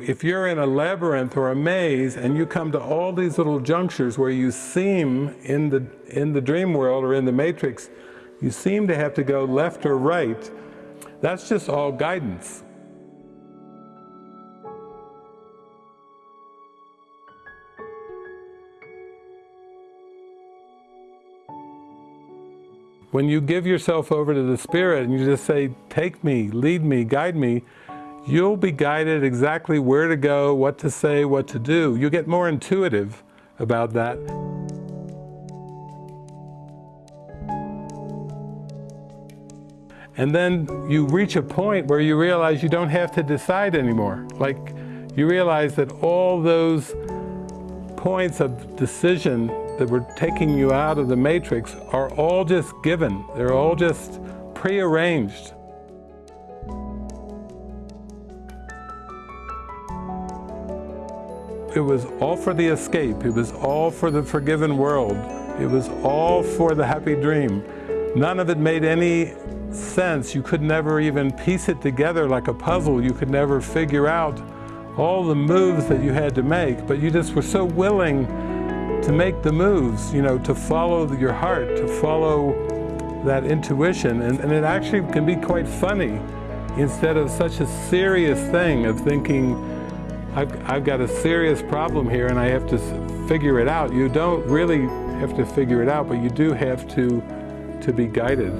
If you're in a labyrinth or a maze and you come to all these little junctures where you seem in the, in the dream world or in the matrix, you seem to have to go left or right, that's just all guidance. When you give yourself over to the Spirit and you just say, take me, lead me, guide me, you'll be guided exactly where to go, what to say, what to do. You'll get more intuitive about that. And then you reach a point where you realize you don't have to decide anymore. Like, you realize that all those points of decision that were taking you out of the matrix are all just given. They're all just prearranged. It was all for the escape. It was all for the forgiven world. It was all for the happy dream. None of it made any sense. You could never even piece it together like a puzzle. You could never figure out all the moves that you had to make, but you just were so willing to make the moves, you know, to follow your heart, to follow that intuition. And, and it actually can be quite funny instead of such a serious thing of thinking, I've, I've got a serious problem here and I have to figure it out. You don't really have to figure it out, but you do have to, to be guided.